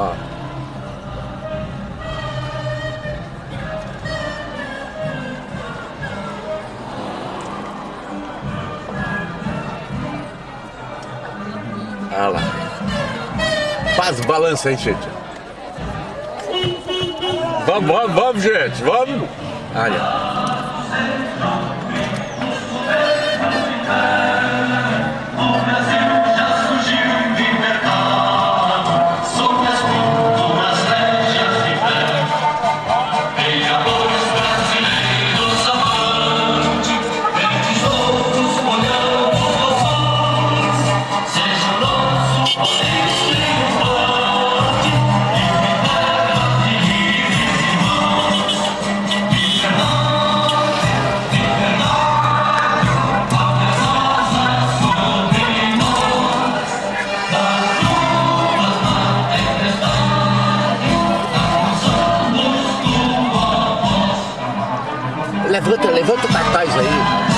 Ó. Olha lá. Faz balança aí, gente. Vamos, vamos, vamos, gente. Vamos. Olha. Levanta, levanta o cartaz aí.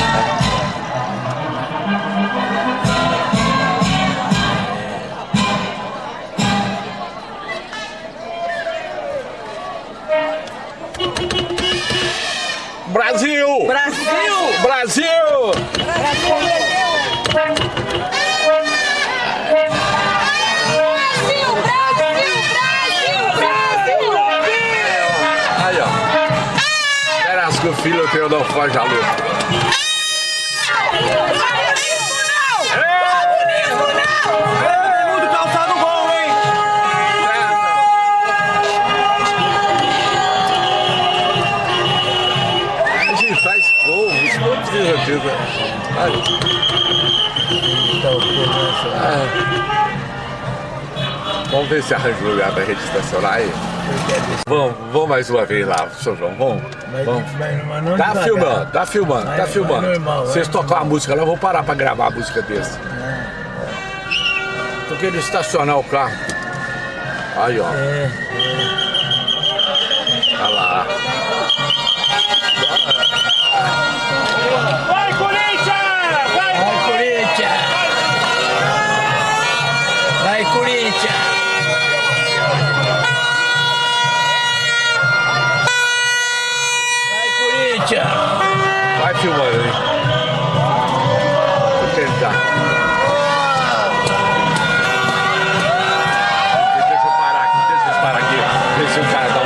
Brasil! Brasil! Brasil! Brasil, hein? A gente faz povo, isso não precisa disso. Ah. Vamos ver se arranja um lugar pra gente estacionar aí. Vamos, vamos mais uma vez lá, seu João. Vamos. vamos. mas Tá devagar. filmando, tá filmando, tá filmando. normal, vai Vocês tocam a normal. música lá, eu vou parar pra gravar a música desse. Tô querendo estacionar o carro. Aí, ó. É, Olha Corinthians! Vai filmando, hein? Vou tentar. Deixa eu parar aqui, deixa eu parar aqui. Ver se o cara dá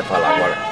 vai falar agora.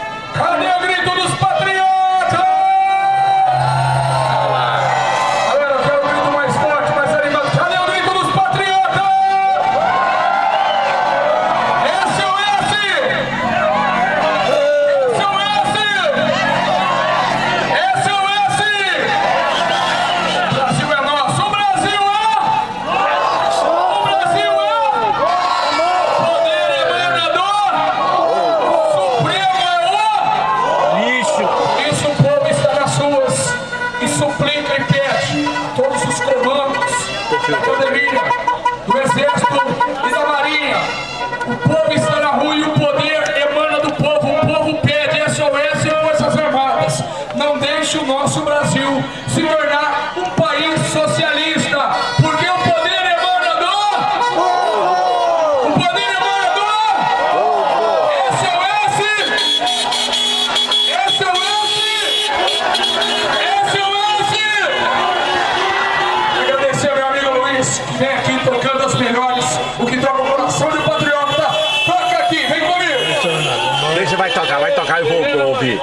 Nosso Brasil se tornar um país socialista, porque o poder emanador. O poder emanador. SOS! SOS! SOS! Agradecer ao meu amigo Luiz, que vem aqui tocando as melhores, o que toca o coração do patriota. Toca aqui, vem comigo! Deixa, vai tocar, vai tocar, vou, vou ouvir.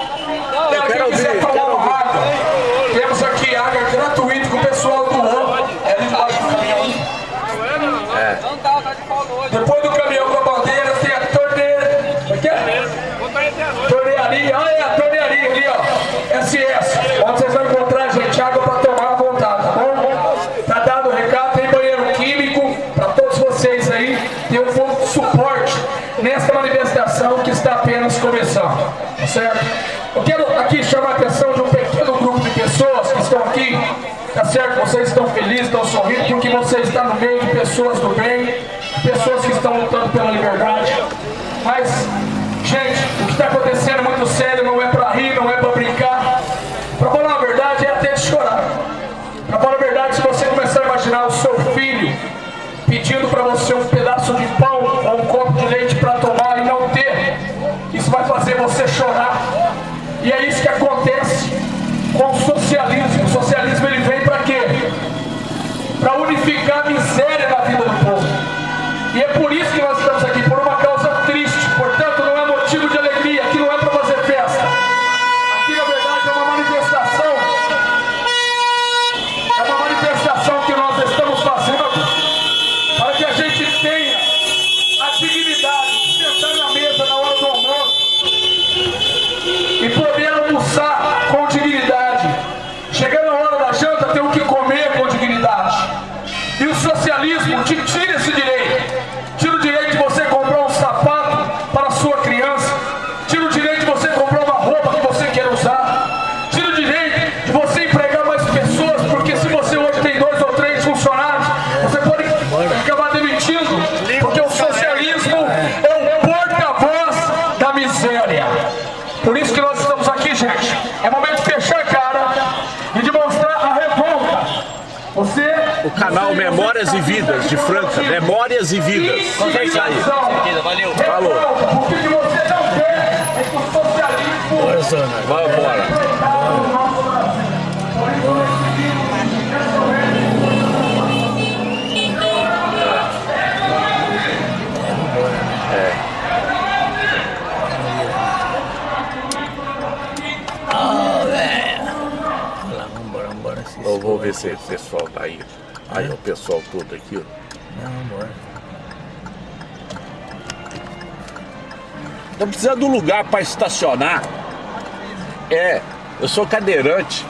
Quem quero quiser tomar uma água, temos aqui água gratuita com o pessoal do O. É ali do caminhão. É. Depois do caminhão com a bandeira, tem a torneira. Como é é? Tornearia, olha aí a tornearia ali, ó. SS. Onde vocês vão encontrar, gente? nessa manifestação que está apenas começando, tá certo? Eu quero aqui chamar a atenção de um pequeno grupo de pessoas que estão aqui, tá certo? Vocês estão felizes, estão sorrindo, porque você está no meio de pessoas do bem, pessoas que estão lutando pela liberdade. Mas, gente, o que está acontecendo é muito sério, não é para rir, não é para brincar. Para falar a verdade, é até de chorar. Para falar a verdade, se você começar a imaginar o seu filho pedindo para você um pedaço de pão ou um copo de leite para tomar e não ter, isso vai fazer você chorar. E é isso que acontece com o socialismo. O socialismo ele vem para quê? Para unificar a O canal Memórias e Vidas de Franca. Memórias e Vidas. Vai sair. Valeu. Falou. O que você não quer é que o socialismo. Bolsonaro. Vamos embora. Eu vou ver se o pessoal tá aí. Aí o pessoal todo aqui, ó. Não, vambora. Tô precisando de um lugar para estacionar. É, eu sou cadeirante.